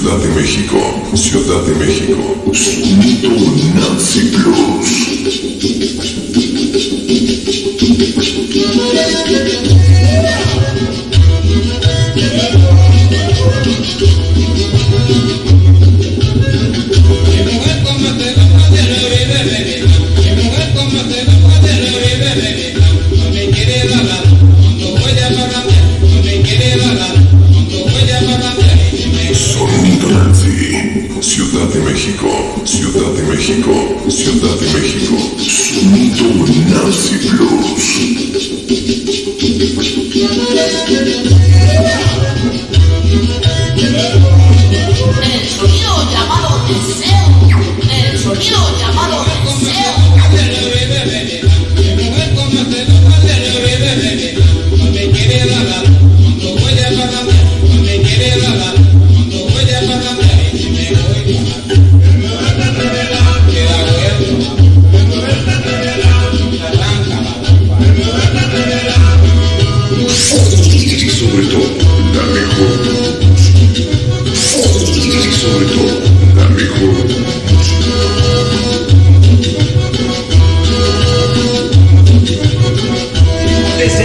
Ciudad de México, Ciudad de México, Sonido Nancy Ciudad de México, Ciudad de México, Ciudad de México, Sonido Nazi Plus.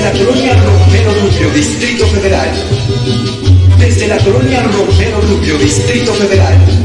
la colonia Romero Rubio, Distrito Federal. Desde la colonia Romero Rubio, Distrito Federal.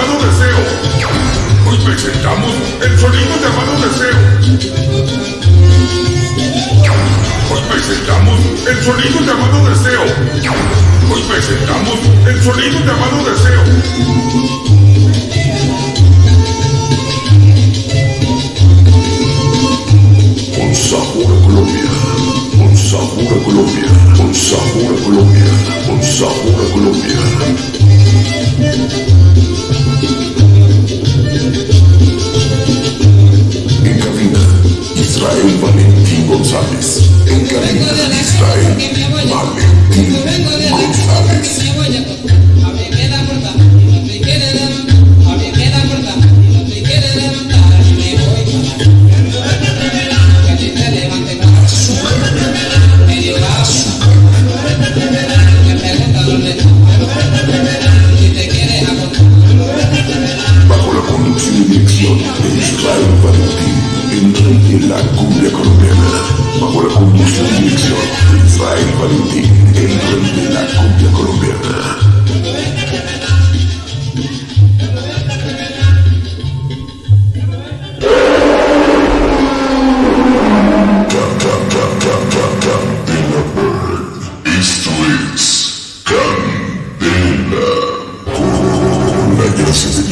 el sonido llamado deseo. Hoy presentamos el sonido llamado deseo. y en la cumbia colombiana, bajo la conducción y dirección de Israel Valentín, el rey de la cumbia colombiana. Esto es Candela. Gracias de